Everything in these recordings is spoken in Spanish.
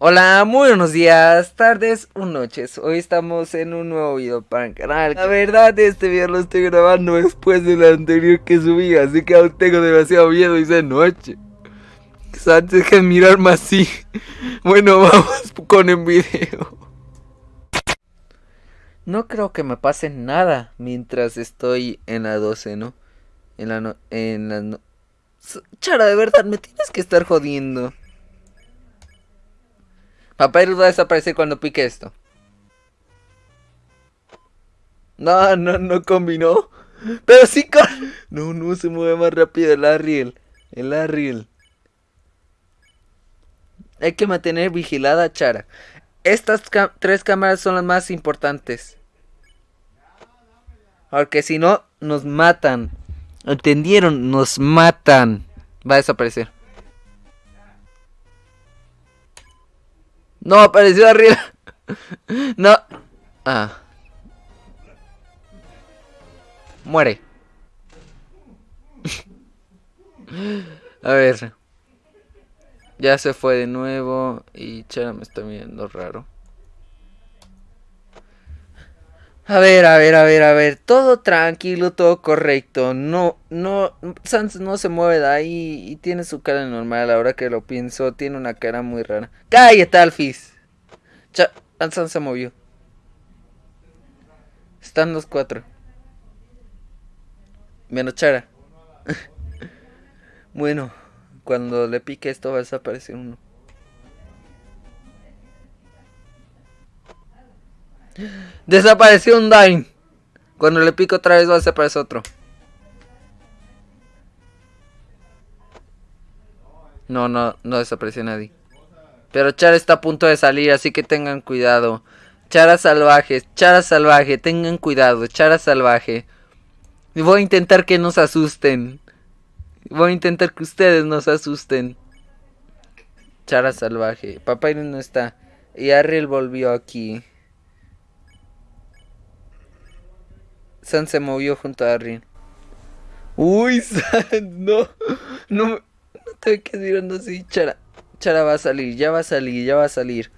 Hola, muy buenos días, tardes o noches. Hoy estamos en un nuevo video para el canal. La verdad, este video lo estoy grabando después del anterior que subí, así que aún tengo demasiado miedo y de noche. Antes que mirarme así. Bueno, vamos con el video. No creo que me pase nada mientras estoy en la 12, ¿no? En la no en la no Chara, de verdad, me tienes que estar jodiendo. Papyrus va a desaparecer cuando pique esto. No, no, no combinó. Pero sí con... No, no, se mueve más rápido el Arriel. El Arriel. Hay que mantener vigilada a Chara. Estas tres cámaras son las más importantes. Porque si no, nos matan. ¿Entendieron? Nos matan. Va a desaparecer. No, apareció arriba. No. Ah. Muere. A ver. Ya se fue de nuevo y Chara me está viendo raro. A ver, a ver, a ver, a ver. Todo tranquilo, todo correcto. No, no, Sans no se mueve de ahí y tiene su cara normal. Ahora que lo pienso, tiene una cara muy rara. ¡Cállate, Alfis! Cha Sans se movió. Están los cuatro. Menos Chara. bueno, cuando le pique esto va a desaparecer uno. Desapareció un Dine. Cuando le pico otra vez va a desaparecer otro. No, no, no desapareció nadie. Pero Chara está a punto de salir, así que tengan cuidado. Chara salvaje, Chara salvaje, tengan cuidado, Chara salvaje. Voy a intentar que nos asusten. Voy a intentar que ustedes nos asusten. Chara salvaje. Papá no está. Y Ariel volvió aquí. San se movió junto a Rin. Uy, San, no. No, no te quedes mirando así. Chara, Chara va a salir, ya va a salir, ya va a salir.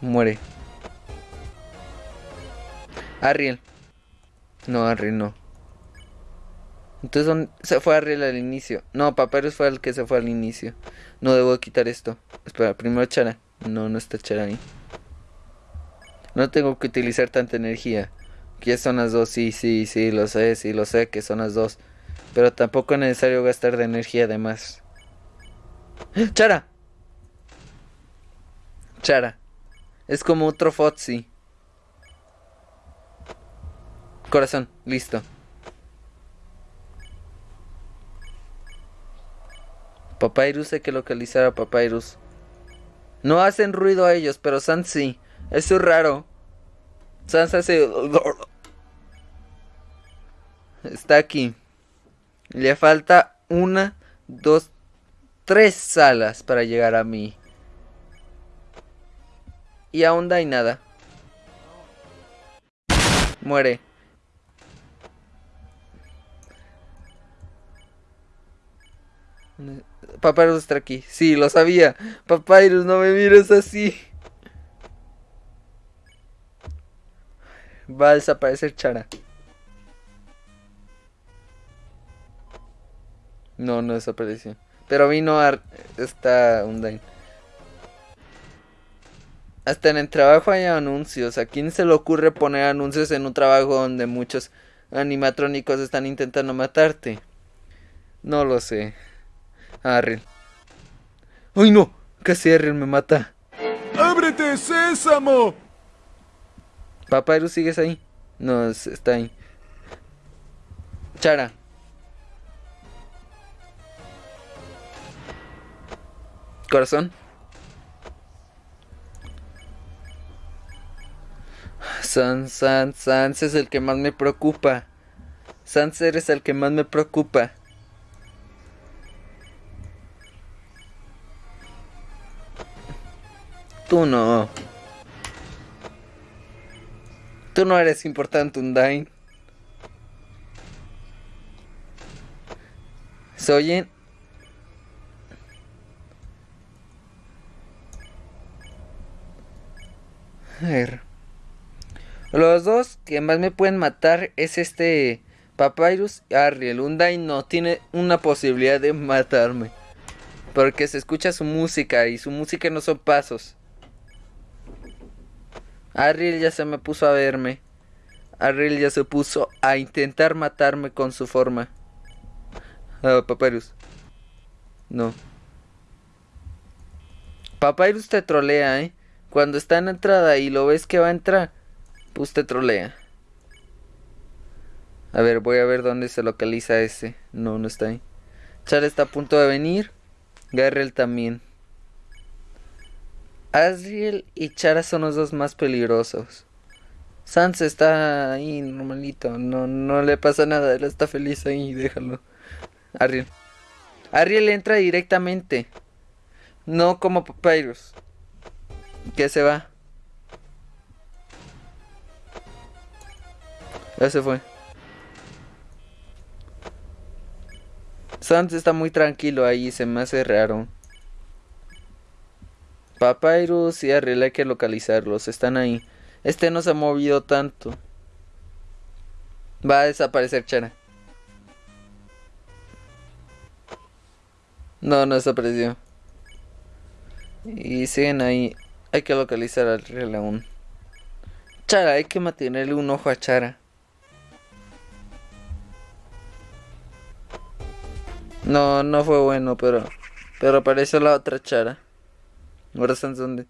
Muere. Arriel. No, Arriel no. Entonces se fue Arriel al inicio. No, Papyrus fue el que se fue al inicio. No debo quitar esto. Espera, primero Chara. No, no está Chara ahí. No tengo que utilizar tanta energía. Que son las dos, sí, sí, sí, lo sé, sí, lo sé que son las dos. Pero tampoco es necesario gastar de energía además. ¡Chara! Chara. Es como otro Fotzi. Corazón, listo. Papyrus hay que localizar a Papyrus. No hacen ruido a ellos, pero San sí. Eso es raro. Sansa hace... Está aquí. Le falta una, dos, tres salas para llegar a mí. Y aún no hay nada. Muere. Papyrus está aquí. Sí, lo sabía. Papyrus, no me mires así. Va a desaparecer Chara. No, no desapareció. Pero vino a... Está Undyne. Hasta en el trabajo hay anuncios. ¿A quién se le ocurre poner anuncios en un trabajo donde muchos animatrónicos están intentando matarte? No lo sé. Arriel. ¡Ay no! Casi Arriel me mata. ¡Ábrete, sésamo! Papyrus, ¿sigues ahí? No, está ahí. Chara. Corazón. Sans, Sans, Sans es el que más me preocupa. Sans eres el que más me preocupa. Tú no. Tú no eres importante, Undyne. ¿Se oyen? A ver. Los dos que más me pueden matar es este Papyrus y Ariel. Undyne no tiene una posibilidad de matarme. Porque se escucha su música y su música no son pasos. Ariel ya se me puso a verme. Ariel ya se puso a intentar matarme con su forma. Ah, Papyrus. No. Papyrus te trolea, ¿eh? Cuando está en entrada y lo ves que va a entrar, pues te trolea. A ver, voy a ver dónde se localiza ese. No, no está ahí. Char está a punto de venir. Garrel también. Asriel y Chara son los dos más peligrosos. Sans está ahí normalito. No, no le pasa nada. Él está feliz ahí. Déjalo. Ariel. Ariel entra directamente. No como Papyrus. Que se va. Ya se fue. Sans está muy tranquilo ahí, se me hace raro. Papyrus y Ariel hay que localizarlos, están ahí. Este no se ha movido tanto. Va a desaparecer Chara. No, no desapareció. Y siguen ahí. Hay que localizar al Ariel aún. Chara, hay que mantenerle un ojo a Chara. No, no fue bueno, pero. Pero apareció la otra chara. Ahora están donde.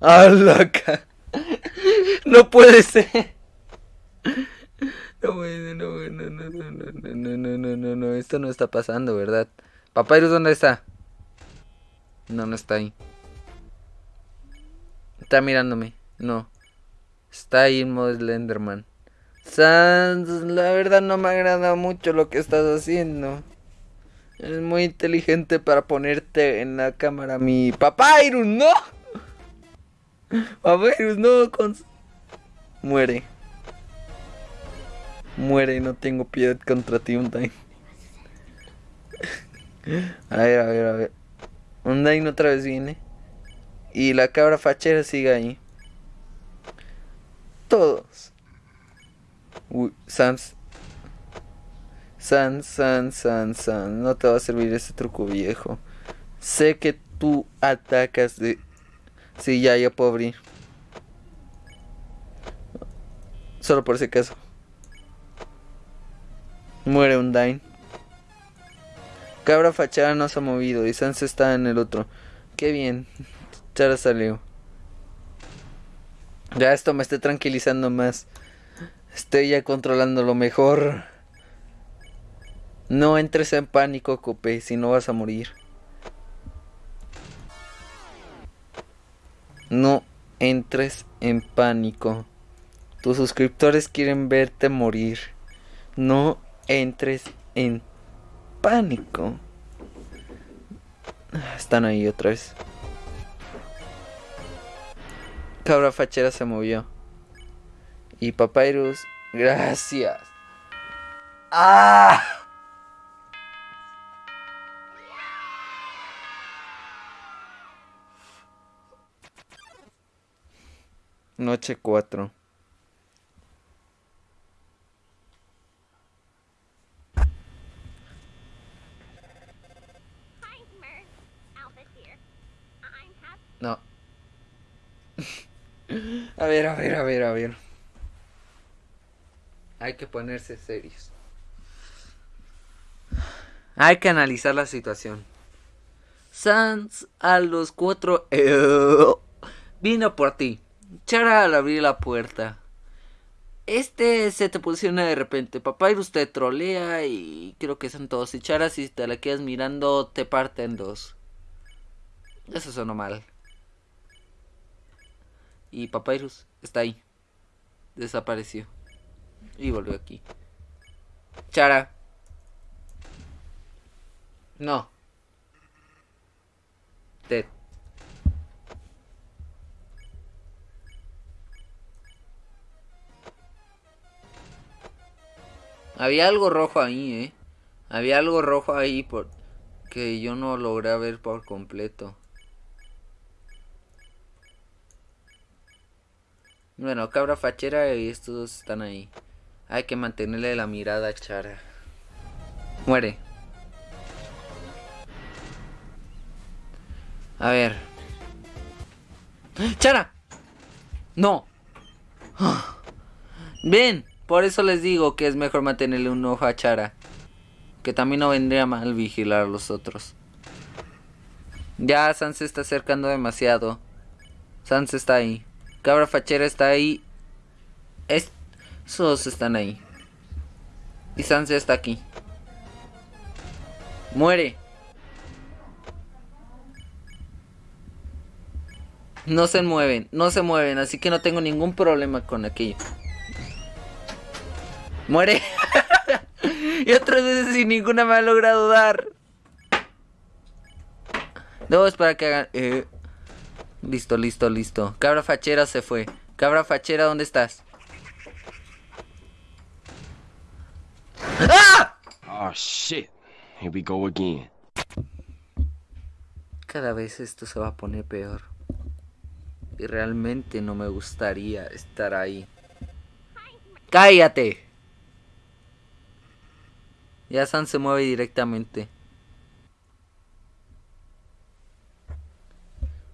¡Ah, loca! No puede ser. No, no, no, no, no, no, no, no, no, no, no, esto no está pasando, ¿verdad? Papyrus, ¿dónde está? No, no está ahí. Está mirándome. No. Está ahí en modo Slenderman. Sans, la verdad no me agrada mucho lo que estás haciendo. Es muy inteligente para ponerte en la cámara mi Papyrus, no. Papyrus, no. Con... Muere. Muere, no tengo piedad contra ti, Undyne. A ver, a ver, a ver. Undyne otra vez viene. Y la cabra fachera sigue ahí. Todos. Uy, Sans San, San, San, San. No te va a servir ese truco viejo. Sé que tú atacas de... Sí, ya, ya puedo abrir. Solo por ese caso. Muere un Dine. Cabra fachada no se ha movido y Sans está en el otro. Qué bien. Chara salió. Ya esto me está tranquilizando más. Estoy ya controlando lo mejor. No entres en pánico, Cope, si no vas a morir. No entres en pánico. Tus suscriptores quieren verte morir. No entres en pánico. Están ahí otra vez. Cabra fachera se movió. Y Papyrus, gracias. ¡Ah! Noche 4. No. a ver, a ver, a ver, a ver. Hay que ponerse serios. Hay que analizar la situación. Sans a los cuatro vino por ti. Chara al abrir la puerta. Este se te posiciona de repente. Papyrus te trolea y creo que son todos. Y Chara, si te la quedas mirando, te parte en dos. Eso sonó mal. Y Papyrus está ahí. Desapareció. Y volvió aquí. Chara. No. Ted. Había algo rojo ahí, eh. Había algo rojo ahí por que yo no logré ver por completo. Bueno, cabra fachera y estos dos están ahí. Hay que mantenerle la mirada a Chara. Muere. A ver. ¡Chara! ¡No! Bien, por eso les digo que es mejor mantenerle un ojo a Chara. Que también no vendría mal vigilar a los otros. Ya Sans se está acercando demasiado. Sans está ahí. Cabra fachera está ahí. Esos están ahí. Y Sans está aquí. Muere. No se mueven, no se mueven, así que no tengo ningún problema con aquello. Muere. y otras veces sin ninguna me ha logrado dar. Debo esperar que hagan... Eh. Listo, listo, listo. Cabra fachera se fue. Cabra fachera, ¿dónde estás? ¡Ah! Oh shit. Here we go again. Cada vez esto se va a poner peor. Y realmente no me gustaría estar ahí. ¡Cállate! Ya San se mueve directamente.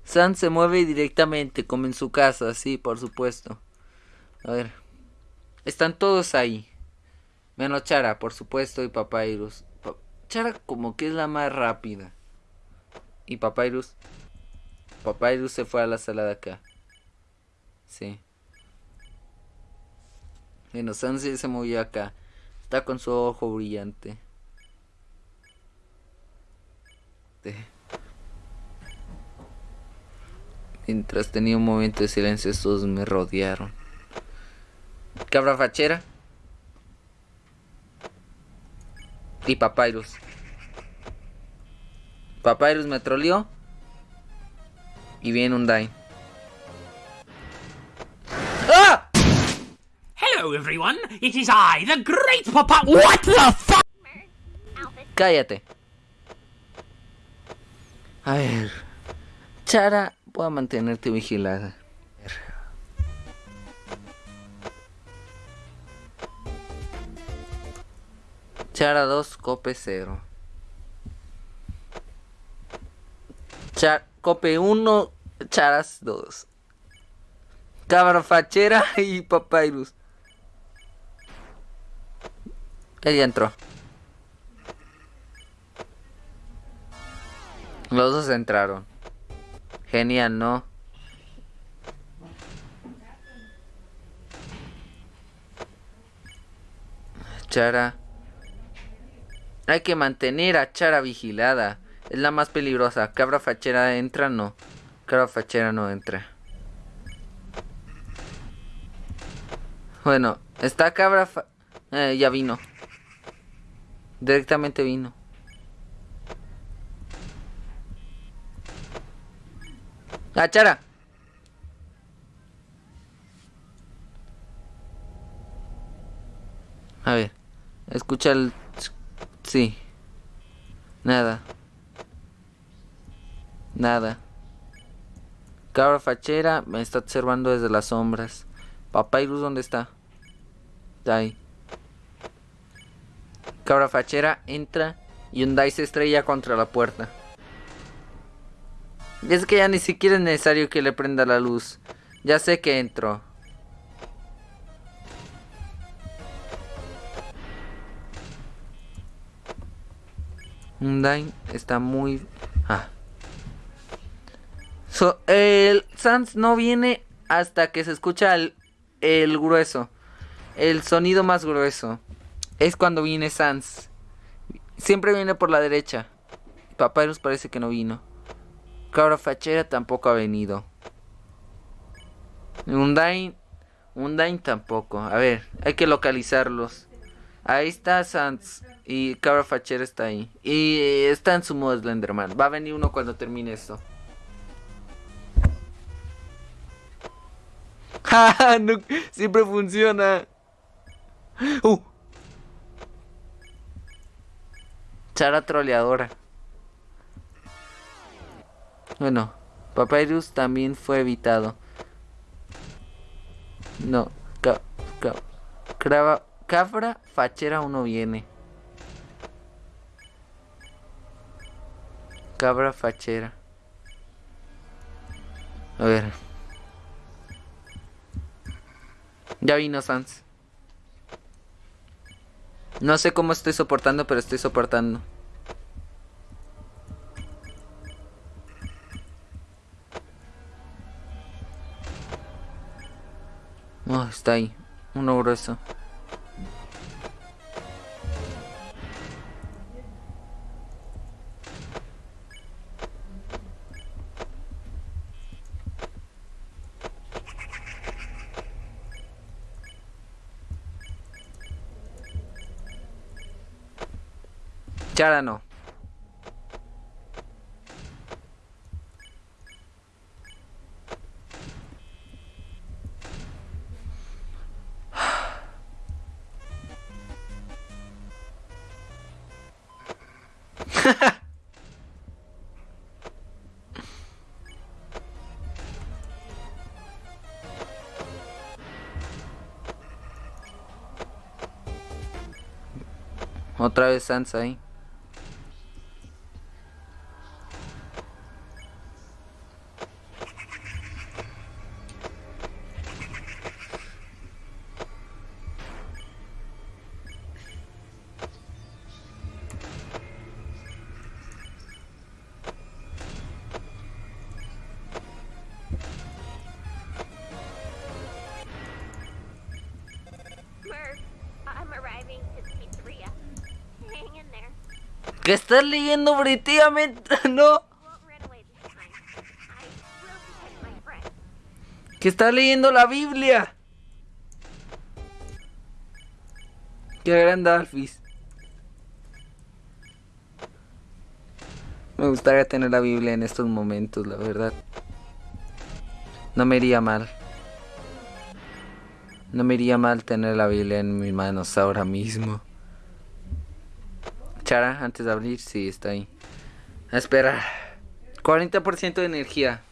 San se mueve directamente, como en su casa, sí, por supuesto. A ver. Están todos ahí. Menos Chara, por supuesto, y Papyrus. Chara como que es la más rápida. Y Papyrus. Papyrus se fue a la sala de acá. Sí. Bueno, San se movió acá. Está con su ojo brillante. Mientras tenía un momento de silencio, estos me rodearon. Cabra fachera. Y Papyrus. Papyrus me troleó. Y viene un Dine. Hello, everyone. It is I, the great Papa. What the fuck? Cállate. A ver. Chara, voy a mantenerte vigilada. Chara 2, cope 0. Char cope 1, charas 2. Cabra fachera y Ella entró. Los dos entraron. Genial, ¿no? Chara. Hay que mantener a Chara vigilada. Es la más peligrosa. Cabra fachera entra, no. Cabra fachera no entra. Bueno, está cabra fa eh, ya vino. Directamente vino. ¡Ah, Chara! A ver. Escucha el... Sí. Nada. Nada. Cabra fachera me está observando desde las sombras. Papyrus, ¿dónde está? Está ahí. Cabra fachera entra y un dice estrella contra la puerta. Es que ya ni siquiera es necesario que le prenda la luz. Ya sé que entro. Undyne está muy... Ah. el Sans no viene hasta que se escucha el, el grueso. El sonido más grueso. Es cuando viene Sans. Siempre viene por la derecha. Papyrus parece que no vino. Cabra fachera tampoco ha venido. Undyne. Undyne tampoco. A ver, hay que localizarlos. Ahí está Sans. Y Cabra Fachera está ahí. Y está en su modo Slenderman. Va a venir uno cuando termine esto. no, siempre funciona. Uh. Chara troleadora. Bueno, Papyrus también fue evitado. No, ca, ca, cabra fachera uno viene. Cabra fachera. A ver. Ya vino Sans. No sé cómo estoy soportando, pero estoy soportando. Oh, está ahí. Uno grueso. Chara no. Otra vez Sansa ahí. ¿Qué estás leyendo britíamente? No. Que estás leyendo la Biblia. Qué gran Dalfis. Me gustaría tener la Biblia en estos momentos, la verdad. No me iría mal. No me iría mal tener la Biblia en mis manos ahora mismo. Chara, antes de abrir, sí, está ahí. A esperar. 40% de energía.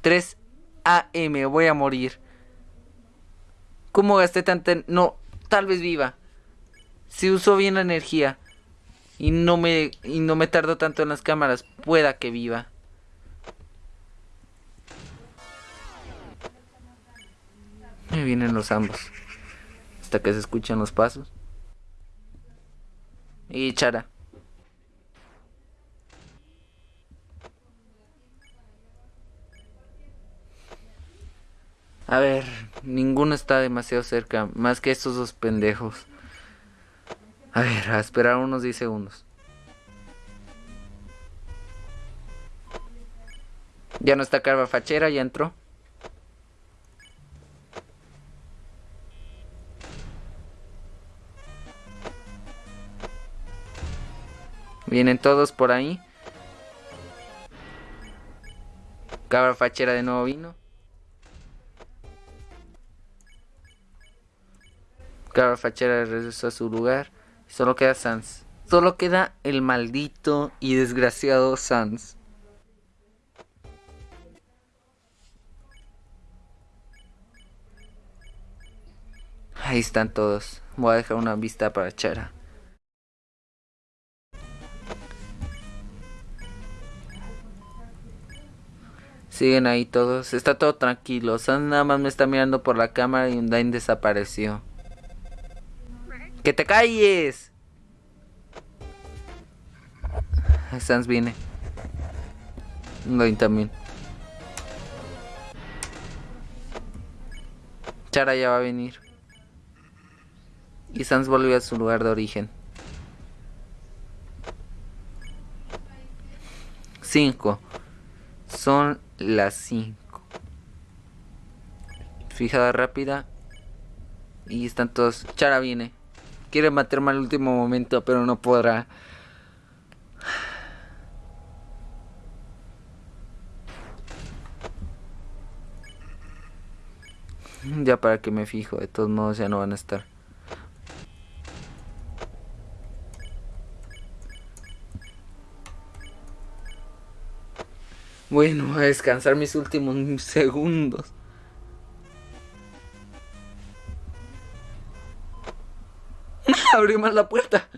3 AM, voy a morir. ¿Cómo gasté tanta... No, tal vez viva. Si uso bien la energía y no me y no me tardo tanto en las cámaras, pueda que viva. Me vienen los ambos. Hasta que se escuchan los pasos. Y Chara. A ver, ninguno está demasiado cerca, más que estos dos pendejos. A ver, a esperar unos 10 segundos. Ya no está Carva Fachera, ya entró. Vienen todos por ahí. Cabra Fachera de nuevo vino. Cabra Fachera regresó a su lugar. Solo queda Sans. Solo queda el maldito y desgraciado Sans. Ahí están todos. Voy a dejar una vista para Chara. Siguen ahí todos. Está todo tranquilo. Sans nada más me está mirando por la cámara y Undyne desapareció. ¡Que te calles! Sans viene. Undyne también. Chara ya va a venir. Y Sans volvió a su lugar de origen. 5. Son las 5. Fijada rápida. Y están todos. Chara viene. Quiere matarme al último momento, pero no podrá. Ya para que me fijo, de todos modos ya no van a estar. Bueno, a descansar mis últimos segundos. Abrí más la puerta.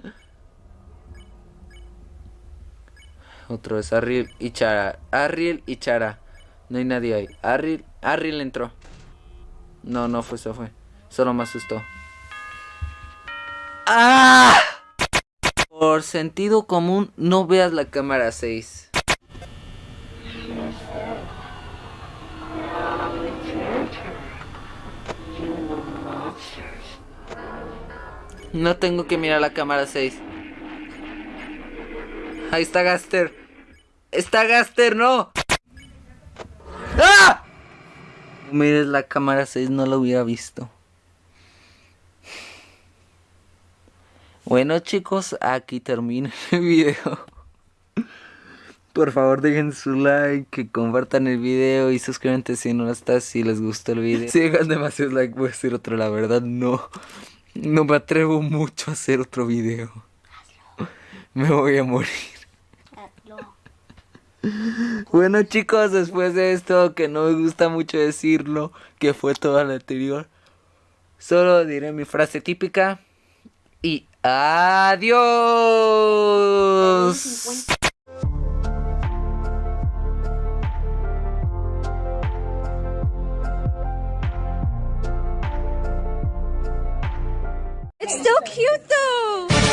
Otro es Arriel y Chara. Arriel y Chara. No hay nadie ahí. Arriel, Arriel entró. No, no fue, eso fue. Solo me asustó. ¡Ah! Por sentido común, no veas la cámara 6. No tengo que mirar la cámara 6. Ahí está Gaster. Está Gaster, no. ¡Ah! Mires la cámara 6, no lo hubiera visto. Bueno chicos, aquí termina el video. Por favor dejen su like, que compartan el video y suscríbanse si no lo estás, si les gustó el video. Si dejan demasiados likes voy a hacer otro, la verdad no. No me atrevo mucho a hacer otro video. Me voy a morir. Bueno chicos, después de esto, que no me gusta mucho decirlo, que fue todo lo anterior, solo diré mi frase típica y adiós. It's so cute though.